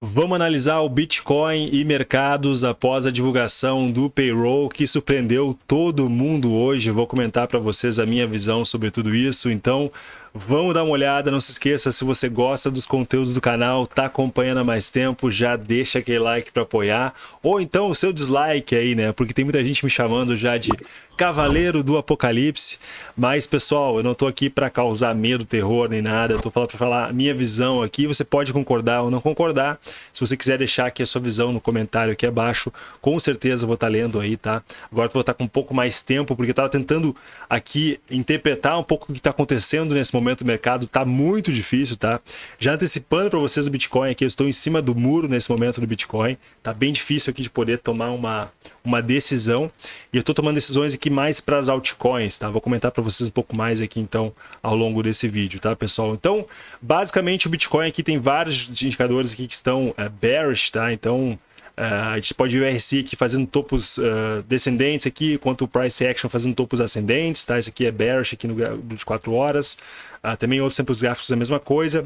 Vamos analisar o Bitcoin e mercados após a divulgação do payroll que surpreendeu todo mundo hoje. Vou comentar para vocês a minha visão sobre tudo isso. Então, vamos dar uma olhada. Não se esqueça, se você gosta dos conteúdos do canal, está acompanhando há mais tempo, já deixa aquele like para apoiar. Ou então o seu dislike aí, né? Porque tem muita gente me chamando já de Cavaleiro do Apocalipse. Mas, pessoal, eu não estou aqui para causar medo, terror nem nada. Eu estou falando para falar a minha visão aqui. Você pode concordar ou não concordar. Se você quiser deixar aqui a sua visão no comentário aqui abaixo, com certeza vou estar tá lendo aí, tá? Agora vou estar tá com um pouco mais tempo, porque eu estava tentando aqui interpretar um pouco o que está acontecendo nesse momento do mercado. Está muito difícil, tá? Já antecipando para vocês o Bitcoin aqui, eu estou em cima do muro nesse momento do Bitcoin. Tá bem difícil aqui de poder tomar uma, uma decisão. E eu estou tomando decisões aqui mais para as altcoins, tá? Vou comentar para vocês um pouco mais aqui, então, ao longo desse vídeo, tá, pessoal? Então, basicamente, o Bitcoin aqui tem vários indicadores aqui que estão é, bearish, tá? Então, Uh, a gente pode ver o RSI aqui fazendo topos uh, descendentes aqui, enquanto o Price Action fazendo topos ascendentes, tá? Isso aqui é bearish aqui no de 4 horas. Uh, também outros tempos gráficos a mesma coisa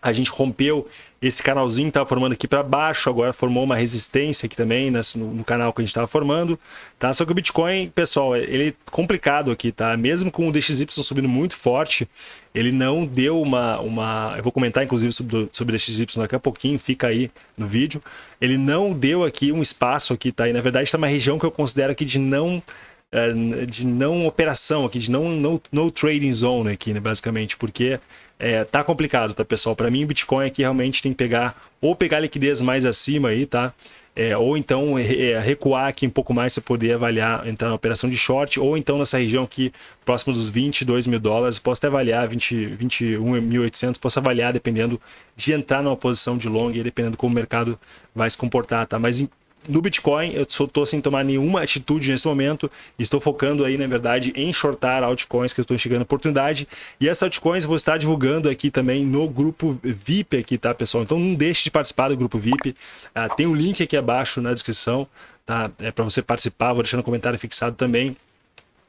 a gente rompeu esse canalzinho estava formando aqui para baixo, agora formou uma resistência aqui também nesse, no, no, canal que a gente estava formando, tá? Só que o Bitcoin, pessoal, ele é complicado aqui, tá? Mesmo com o DXY subindo muito forte, ele não deu uma... uma eu vou comentar, inclusive, sobre, sobre o DXY daqui a pouquinho, fica aí no vídeo. Ele não deu aqui um espaço aqui, tá? E, na verdade, está uma região que eu considero aqui de não é, de não operação aqui, de não no, no trading zone aqui, né, basicamente, porque é, tá complicado, tá, pessoal? Para mim, Bitcoin aqui realmente tem que pegar, ou pegar liquidez mais acima aí, tá? É, ou então é, recuar aqui um pouco mais para poder avaliar, entrar na operação de short, ou então nessa região aqui, próximo dos 22 mil dólares, posso até avaliar 20, 21.800, posso avaliar dependendo de entrar numa posição de long, dependendo como o mercado vai se comportar, tá? Mas no Bitcoin, eu estou sem tomar nenhuma atitude nesse momento. Estou focando aí, na verdade, em shortar altcoins que eu estou enxergando oportunidade. E essas altcoins eu vou estar divulgando aqui também no grupo VIP aqui, tá, pessoal? Então não deixe de participar do grupo VIP. Ah, tem um link aqui abaixo na descrição, tá? É para você participar, vou deixar no comentário fixado também.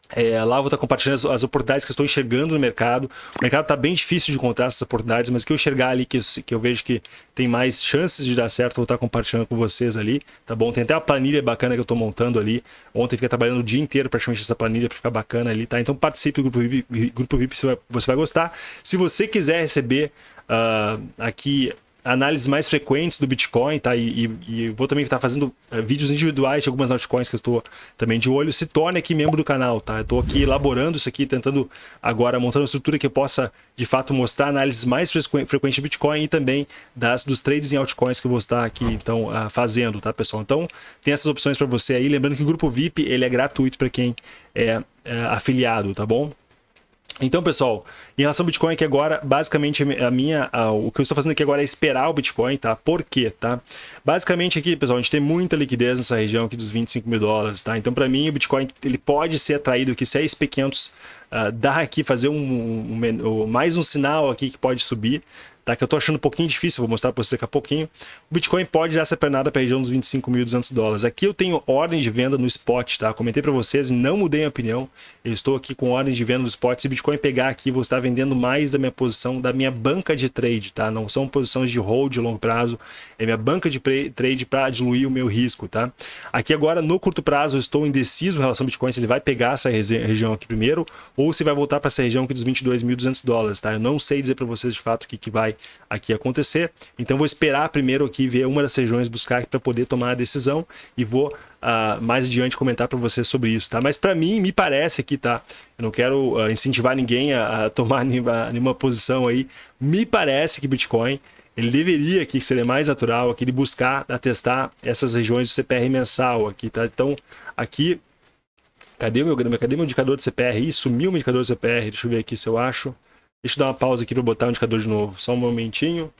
É, lá vou estar compartilhando as, as, oportunidades que eu estou enxergando no mercado. O mercado está bem difícil de encontrar essas oportunidades, mas que eu enxergar ali, que eu, que eu vejo que tem mais chances de dar certo, vou estar compartilhando com vocês ali, tá bom? Tem até a planilha bacana que eu estou montando ali. Ontem fiquei trabalhando o dia inteiro praticamente essa planilha para ficar bacana ali, tá? Então participe do grupo VIP, grupo VIP você, vai, você vai gostar. Se você quiser receber uh, aqui análises mais frequentes do Bitcoin, tá? E, e, e vou também estar fazendo uh, vídeos individuais de algumas altcoins que eu estou também de olho. Se torne aqui membro do canal, tá? Eu estou aqui elaborando isso aqui, tentando agora montar uma estrutura que possa, de fato, mostrar análises mais frequentes de Bitcoin e também das, dos trades em altcoins que eu vou estar aqui, então, uh, fazendo, tá, pessoal? Então, tem essas opções para você aí. Lembrando que o grupo VIP, ele é gratuito para quem é, é afiliado, tá bom? Então, pessoal, em relação ao Bitcoin aqui agora, basicamente a minha, a, o que eu estou fazendo aqui agora é esperar o Bitcoin, tá? Por quê, tá? Basicamente aqui, pessoal, a gente tem muita liquidez nessa região aqui dos 25 mil dólares, tá? Então, para mim, o Bitcoin ele pode ser atraído aqui, se a SP500 uh, dar aqui, fazer um, um, um, mais um sinal aqui que pode subir, tá? que eu estou achando um pouquinho difícil, vou mostrar para vocês daqui a pouquinho. O Bitcoin pode dar essa pernada para a região dos 25.200 dólares. Aqui eu tenho ordem de venda no spot, tá? Comentei para vocês não mudei a opinião. Eu estou aqui com ordem de venda no spot. Se o Bitcoin pegar aqui, vou estar vendendo mais da minha posição, da minha banca de trade, tá? Não são posições de hold de longo prazo, é minha banca de trade para diluir o meu risco, tá? Aqui agora, no curto prazo, eu estou indeciso em relação ao Bitcoin, se ele vai pegar essa região aqui primeiro ou se vai voltar para essa região aqui dos 22.200 dólares, tá? Eu não sei dizer para vocês de fato o que, que vai aqui acontecer. Então vou esperar primeiro aqui ver uma das regiões buscar para poder tomar a decisão e vou uh, mais adiante comentar para vocês sobre isso, tá? Mas para mim me parece aqui, tá? Eu não quero uh, incentivar ninguém a, a tomar nenhuma, nenhuma posição aí. Me parece que Bitcoin ele deveria aqui ser mais natural aqui de buscar a testar essas regiões do CPR mensal aqui, tá? Então aqui Cadê o meu, cadê meu indicador de CPR? Ih, sumiu o indicador de CPR. Deixa eu ver aqui se eu acho. Deixa eu dar uma pausa aqui para botar o indicador de novo. Só um momentinho.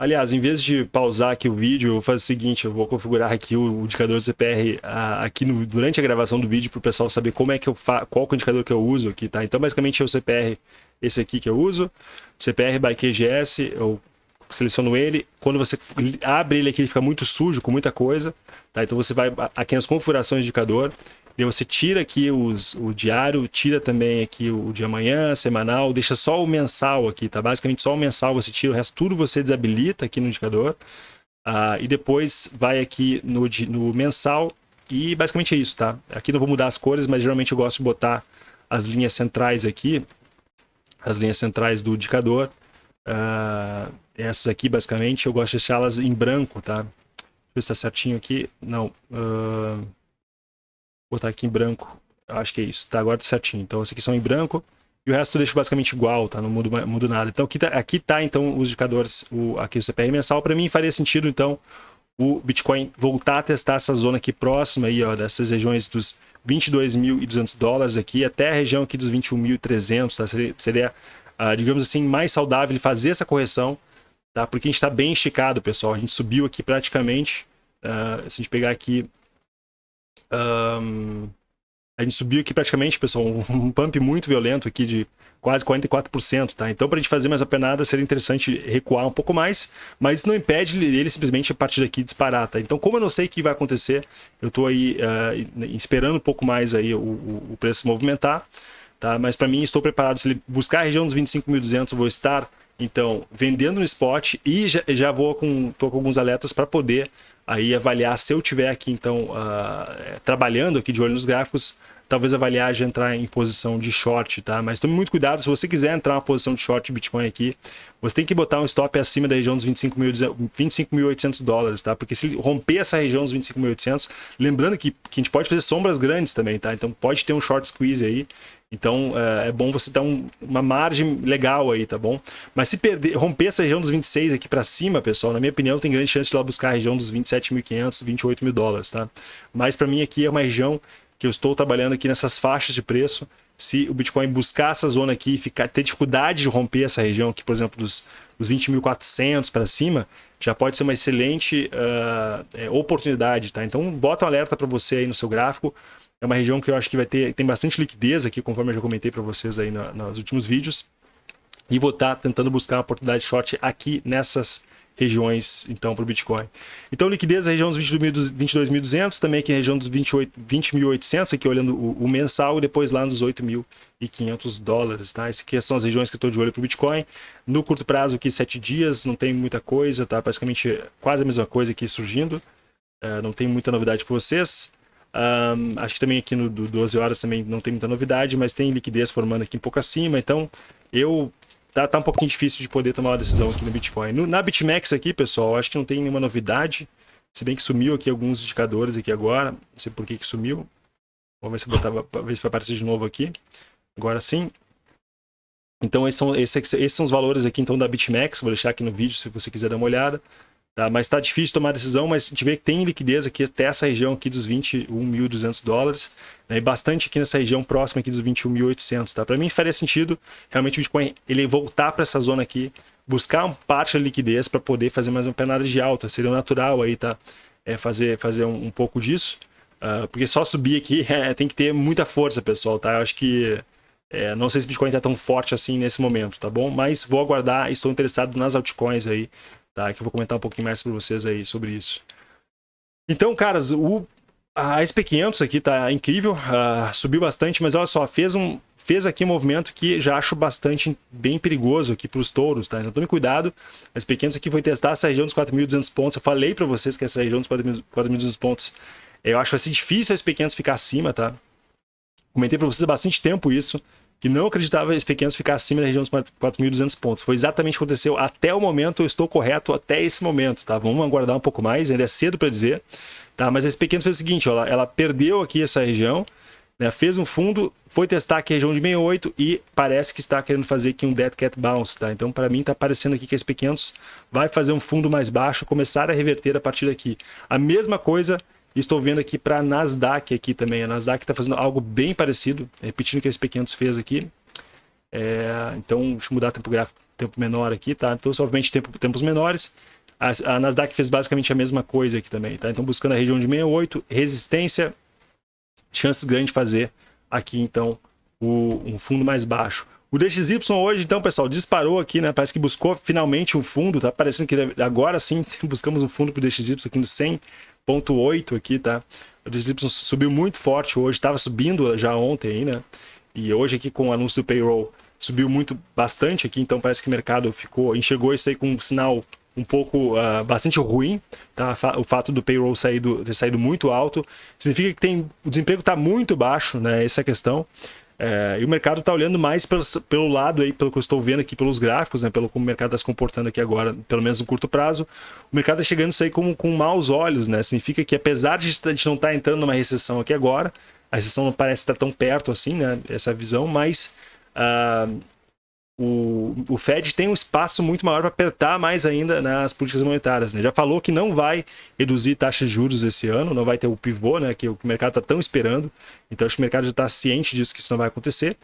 Aliás, em vez de pausar aqui o vídeo, eu vou fazer o seguinte, eu vou configurar aqui o indicador do CPR a, aqui no, durante a gravação do vídeo para o pessoal saber como é que eu fa qual é o indicador que eu uso aqui, tá? Então, basicamente, é o CPR, esse aqui que eu uso, CPR by QGS, eu seleciono ele, quando você abre ele aqui, ele fica muito sujo, com muita coisa, tá? Então, você vai aqui nas configurações do indicador, E você tira aqui os, o diário, tira também aqui o de amanhã, semanal, deixa só o mensal aqui, tá? Basicamente só o mensal você tira, o resto tudo você desabilita aqui no indicador. Uh, e depois vai aqui no, no mensal e basicamente é isso, tá? Aqui não vou mudar as cores, mas geralmente eu gosto de botar as linhas centrais aqui, as linhas centrais do indicador. Uh, essas aqui, basicamente, eu gosto de deixá-las em branco, tá? Deixa eu ver se tá certinho aqui. Não. Uh, botar aqui em branco. Acho que é isso. Tá, agora tá certinho. Então, esses aqui são em branco. E o resto eu deixo basicamente igual, tá? Não mudo, mudo nada. Então, aqui tá, aqui tá então, os indicadores, o, aqui o CPR mensal. Para mim, faria sentido, então, o Bitcoin voltar a testar essa zona aqui próxima, aí, ó, dessas regiões dos 22.200 dólares aqui, até a região aqui dos 21.300, tá? Seria, seria uh, digamos assim, mais saudável ele fazer essa correção, tá? Porque a gente está bem esticado, pessoal. A gente subiu aqui praticamente, uh, se a gente pegar aqui um, a gente subiu aqui praticamente, pessoal, um pump muito violento aqui de quase 44%, tá? Então, para a gente fazer mais a penada, seria interessante recuar um pouco mais, mas isso não impede ele simplesmente a partir daqui disparar, tá? Então, como eu não sei o que vai acontecer, eu estou aí uh, esperando um pouco mais aí o, o preço se movimentar, tá? Mas para mim, estou preparado, se ele buscar a região dos 25.200, eu vou estar, então, vendendo no spot e já, já vou com, tô com alguns alertas para poder aí avaliar se eu tiver aqui então uh, trabalhando aqui de olho nos gráficos, talvez avaliar de entrar em posição de short, tá? Mas tome muito cuidado, se você quiser entrar uma posição de short Bitcoin aqui, você tem que botar um stop acima da região dos 25.800 25 dólares, tá? Porque se romper essa região dos 25.800, lembrando que, que a gente pode fazer sombras grandes também, tá? Então pode ter um short squeeze aí, então é, é bom você dar um, uma margem legal aí, tá bom? Mas se perder, romper essa região dos 26 aqui para cima, pessoal, na minha opinião, tem grande chance de lá buscar a região dos 27.500, 28 mil dólares, tá? Mas para mim aqui é uma região que eu estou trabalhando aqui nessas faixas de preço. Se o Bitcoin buscar essa zona aqui e ficar, ter dificuldade de romper essa região aqui, por exemplo, dos, dos 20.400 para cima, já pode ser uma excelente uh, é, oportunidade, tá? Então bota um alerta para você aí no seu gráfico. É uma região que eu acho que vai ter tem bastante liquidez aqui, conforme eu já comentei para vocês aí na, nos últimos vídeos. E vou estar tá tentando buscar uma oportunidade short aqui nessas regiões, então, para o Bitcoin. Então, liquidez na região dos 22.200, também aqui na região dos 20.800, aqui olhando o, o, mensal, e depois lá nos 8.500 dólares, tá? Essas aqui são as regiões que eu estou de olho para o Bitcoin. No curto prazo, aqui, 7 dias, não tem muita coisa, tá? Praticamente quase a mesma coisa aqui surgindo. Uh, não tem muita novidade para vocês. Um, acho que também aqui no do 12 horas também não tem muita novidade, mas tem liquidez formando aqui um pouco acima. Então, eu tá, tá um pouquinho difícil de poder tomar uma decisão aqui no Bitcoin. No, na BitMEX aqui, pessoal, acho que não tem nenhuma novidade. Se bem que sumiu aqui alguns indicadores aqui agora. Não sei por que, que sumiu. Vamos ver se, botava, ver se vai aparecer de novo aqui. Agora sim. Então esses são, esses, esses são os valores aqui então da BitMEX. Vou deixar aqui no vídeo se você quiser dar uma olhada. Tá? Mas está difícil tomar decisão, mas a gente vê que tem liquidez aqui até essa região aqui dos 21.200 dólares, né? e bastante aqui nessa região próxima aqui dos 21.800. Tá? Para mim faria sentido realmente o Bitcoin ele voltar para essa zona aqui, buscar uma parte da liquidez para poder fazer mais uma penada de alta, seria natural aí, tá? É fazer, fazer um, um pouco disso, uh, porque só subir aqui é, tem que ter muita força, pessoal, tá? Eu acho que é, não sei se o Bitcoin está tão forte assim nesse momento, tá bom? Mas vou aguardar, estou interessado nas altcoins aí, tá? Que eu vou comentar um pouquinho mais para vocês aí sobre isso. Então, caras, o, a SP500 aqui tá incrível, uh, subiu bastante, mas olha só, fez um fez aqui um movimento que já acho bastante bem perigoso aqui para os touros, tá? Então tome cuidado. A SP500 aqui foi testar essa região dos 4.200 pontos. Eu falei para vocês que essa região dos 4.200 pontos, eu acho que vai ser difícil a SP500 ficar acima, tá? Comentei para vocês há bastante tempo isso que não acreditava esse pequenos ficar acima da região dos 4.200 pontos. Foi exatamente o que aconteceu até o momento, eu estou correto até esse momento, tá? Vamos aguardar um pouco mais, ainda é cedo para dizer, tá? Mas esse pequeno fez o seguinte, ó, ela, ela perdeu aqui essa região, né? fez um fundo, foi testar aqui a região de 68 e parece que está querendo fazer aqui um dead cat bounce, tá? Então para mim está parecendo aqui que esse pequenos vai fazer um fundo mais baixo, começar a reverter a partir daqui. A mesma coisa Estou vendo aqui para a Nasdaq aqui também. A Nasdaq está fazendo algo bem parecido, repetindo o que a SP500 fez aqui. É, então, deixa eu mudar tempo gráfico, tempo menor aqui, tá? Então, obviamente, tempo, tempos menores. A, a, Nasdaq fez basicamente a mesma coisa aqui também, tá? Então, buscando a região de 68, resistência, chances grandes de fazer aqui, então, o, um fundo mais baixo. O DXY hoje, então, pessoal, disparou aqui, né? Parece que buscou finalmente um fundo, tá parecendo que agora sim buscamos um fundo para o DXY aqui no 100 0.8 aqui, tá? O DXY subiu muito forte hoje, estava subindo já ontem aí, né? E hoje aqui com o anúncio do payroll subiu muito bastante aqui, então parece que o mercado ficou, enxergou isso aí com um sinal um pouco uh, bastante ruim, tá? O fato do payroll sair do, ter saído muito alto significa que tem, o desemprego está muito baixo, né? Essa é a questão. É, e o mercado está olhando mais pelo, pelo, lado aí, pelo que eu estou vendo aqui pelos gráficos, né, pelo como o mercado está se comportando aqui agora, pelo menos no curto prazo, o mercado está chegando isso aí com, com maus olhos, né? Significa que apesar de a gente não estar tá entrando numa recessão aqui agora, a recessão não parece estar tão perto assim, né? Essa visão, mas uh, o, o Fed tem um espaço muito maior para apertar mais ainda nas políticas monetárias. Né? Já falou que não vai reduzir taxas de juros esse ano, não vai ter o pivô, né, que o mercado está tão esperando. Então acho que o mercado já está ciente disso que isso não vai acontecer.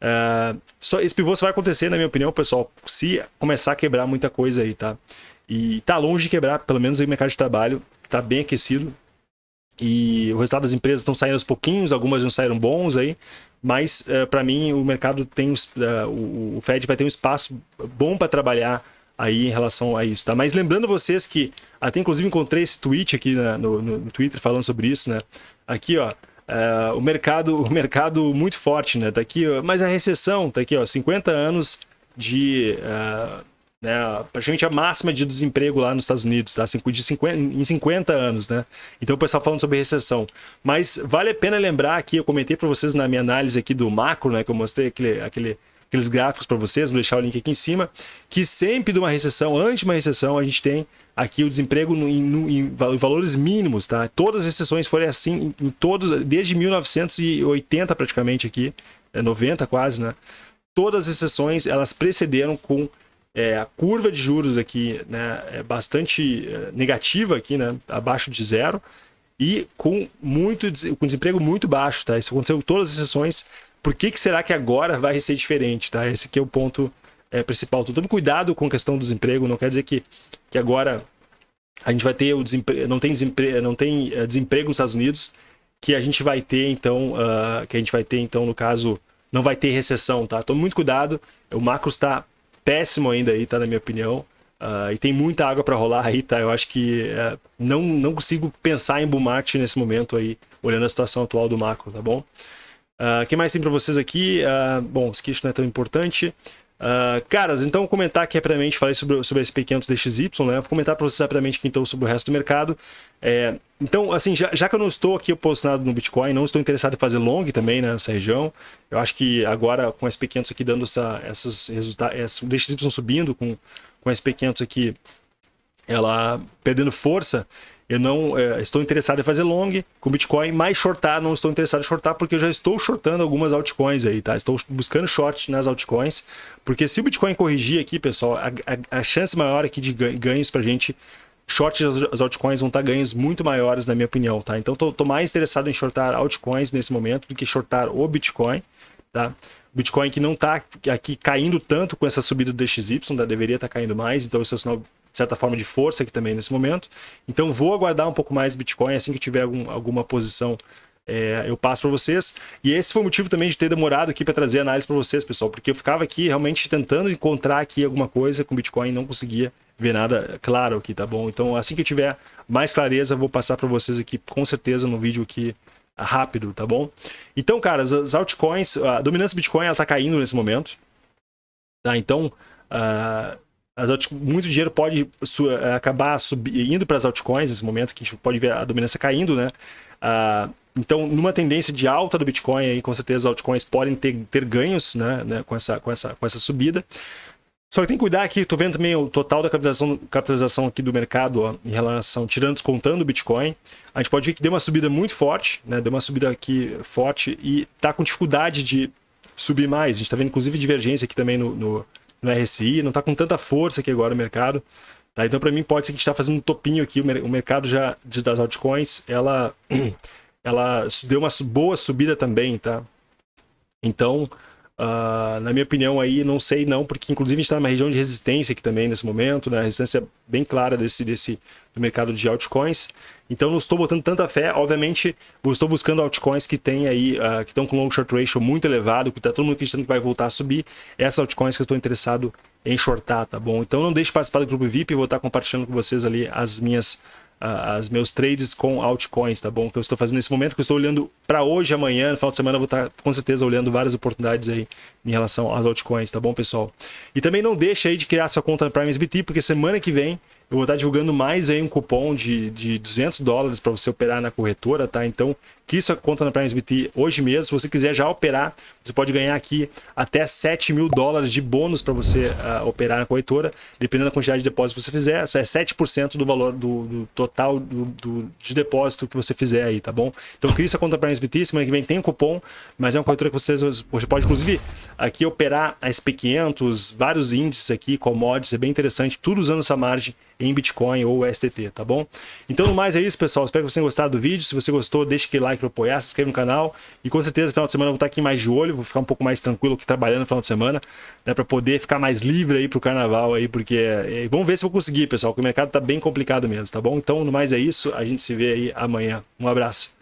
Uh, só esse pivô só vai acontecer, na minha opinião, pessoal, se começar a quebrar muita coisa aí, tá? E tá longe de quebrar, pelo menos aí o mercado de trabalho está bem aquecido. E o resultado das empresas estão saindo aos pouquinhos, algumas não saíram bons aí, mas uh, eh, para mim o mercado tem uh, o, Fed vai ter um espaço bom para trabalhar aí em relação a isso, tá? Mas lembrando vocês que até inclusive encontrei esse tweet aqui no, no, Twitter falando sobre isso, né? Aqui, ó, uh, o mercado, o mercado muito forte, né? Tá aqui, ó, mas a recessão, tá aqui, ó, 50 anos de uh, né, praticamente a máxima de desemprego lá nos Estados Unidos, tá? de 50, em 50 anos, né? Então o pessoal falando sobre recessão. Mas vale a pena lembrar aqui, eu comentei para vocês na minha análise aqui do macro, né, que eu mostrei aquele, aquele, aqueles gráficos para vocês, vou deixar o link aqui em cima, que sempre de uma recessão, antes de uma recessão, a gente tem aqui o desemprego em, em, valores mínimos, tá? Todas as recessões foram assim, em todos, desde 1980 praticamente aqui, 90 é quase, né? Todas as recessões, elas precederam com é, a curva de juros aqui né, é bastante é, negativa aqui, né, abaixo de zero, e com muito com desemprego muito baixo, tá? Isso aconteceu em todas as sessões. Por que, que será que agora vai ser diferente, tá? Esse aqui é o ponto é, principal. Então, tome cuidado com a questão do desemprego, não quer dizer que, que agora a gente vai ter o desemprego, não tem desemprego, não tem é, desemprego nos Estados Unidos, que a gente vai ter então, uh, que a gente vai ter então no caso não vai ter recessão, tá? Tome muito cuidado. O macro está péssimo ainda aí, tá? Na minha opinião. Uh, e tem muita água para rolar aí, tá? Eu acho que uh, não, não consigo pensar em bull market nesse momento aí, olhando a situação atual do macro, tá bom? O uh, que mais tem para vocês aqui? Uh, bom, aqui não é tão importante. Uh, caras, então comentar aqui rapidamente, falei sobre, sobre esse P500 DXY, né? Vou comentar para vocês rapidamente aqui então sobre o resto do mercado. É, então, assim, já, já, que eu não estou aqui posicionado no Bitcoin, não estou interessado em fazer long também né, nessa região. Eu acho que agora com esse P500 aqui dando essa, essas resultados, o DXY subindo com, com esse P500 aqui, ela perdendo força, eu não é, estou interessado em fazer long com Bitcoin, mas shortar não estou interessado em shortar porque eu já estou shortando algumas altcoins aí, tá? Estou buscando short nas altcoins, porque se o Bitcoin corrigir aqui, pessoal, a, a, a chance maior aqui de ganhos para gente short as altcoins vão estar ganhos muito maiores, na minha opinião, tá? Então, estou mais interessado em shortar altcoins nesse momento do que shortar o Bitcoin, tá? Bitcoin que não está aqui caindo tanto com essa subida do DXY, tá? deveria estar tá caindo mais, então isso é um sinal certa forma de força aqui também nesse momento. Então vou aguardar um pouco mais Bitcoin, assim que tiver algum, alguma posição é, eu passo para vocês. E esse foi o motivo também de ter demorado aqui para trazer análise para vocês, pessoal, porque eu ficava aqui realmente tentando encontrar aqui alguma coisa com Bitcoin e não conseguia ver nada claro aqui, tá bom? Então assim que eu tiver mais clareza, vou passar para vocês aqui com certeza no vídeo aqui rápido, tá bom? Então, cara, as altcoins, a dominância do Bitcoin ela tá caindo nesse momento, tá? Então, uh, as muito dinheiro pode eh, acabar indo para as altcoins nesse momento, que a gente pode ver a dominância caindo, né? Uh, então, numa tendência de alta do Bitcoin, aí, com certeza as altcoins podem ter, ter ganhos né, né, com, essa, com, essa, com essa subida. Só que tem que cuidar aqui, estou vendo também o total da capitalização, capitalização aqui do mercado ó, em relação, tirando, descontando o Bitcoin. A gente pode ver que deu uma subida muito forte, né? Deu uma subida aqui forte e está com dificuldade de subir mais. A gente está vendo inclusive divergência aqui também no, no, no RSI, não está com tanta força aqui agora o mercado. Tá? Então, para mim, pode ser que a gente está fazendo um topinho aqui, o mercado já das altcoins, ela, ela deu uma boa subida também, tá? Então, Uh, na minha opinião aí, não sei não, porque inclusive a gente está numa região de resistência aqui também nesse momento, né? resistência bem clara desse, desse do mercado de altcoins. Então não estou botando tanta fé, obviamente estou buscando altcoins que tem aí, uh, que estão com long short ratio muito elevado, que está todo mundo acreditando que vai voltar a subir. Essas altcoins que eu estou interessado em shortar, tá bom? Então não deixe de participar do grupo VIP, vou estar compartilhando com vocês ali as minhas as meus trades com altcoins, tá bom? Que eu estou fazendo nesse momento, que eu estou olhando para hoje, amanhã, no final de semana, eu vou estar com certeza olhando várias oportunidades aí em relação às altcoins, tá bom, pessoal? E também não deixa aí de criar sua conta na Prime SBT, porque semana que vem eu vou estar divulgando mais aí um cupom de, de 200 dólares para você operar na corretora, tá? Então, que sua conta na Prime SBT hoje mesmo. Se você quiser já operar, você pode ganhar aqui até 7 mil dólares de bônus para você uh, operar na corretora, dependendo da quantidade de depósito que você fizer. Isso é 7% do valor do, do total do, do, de depósito que você fizer aí, tá bom? Então, crie sua conta na Prime SBT. Semana que vem tem um cupom, mas é uma corretora que vocês, você pode, inclusive, aqui operar a SP500, vários índices aqui, commodities, é bem interessante, tudo usando essa margem em Bitcoin ou STT, tá bom? Então, no mais é isso, pessoal. Espero que vocês tenham gostado do vídeo. Se você gostou, deixe aquele like para apoiar, se inscreva no canal. E com certeza, no final de semana, eu vou estar aqui mais de olho, vou ficar um pouco mais tranquilo aqui trabalhando no final de semana, né, para poder ficar mais livre aí pro carnaval aí, porque é, vamos ver se eu vou conseguir, pessoal, porque o mercado tá bem complicado mesmo, tá bom? Então, no mais é isso. A gente se vê aí amanhã. Um abraço.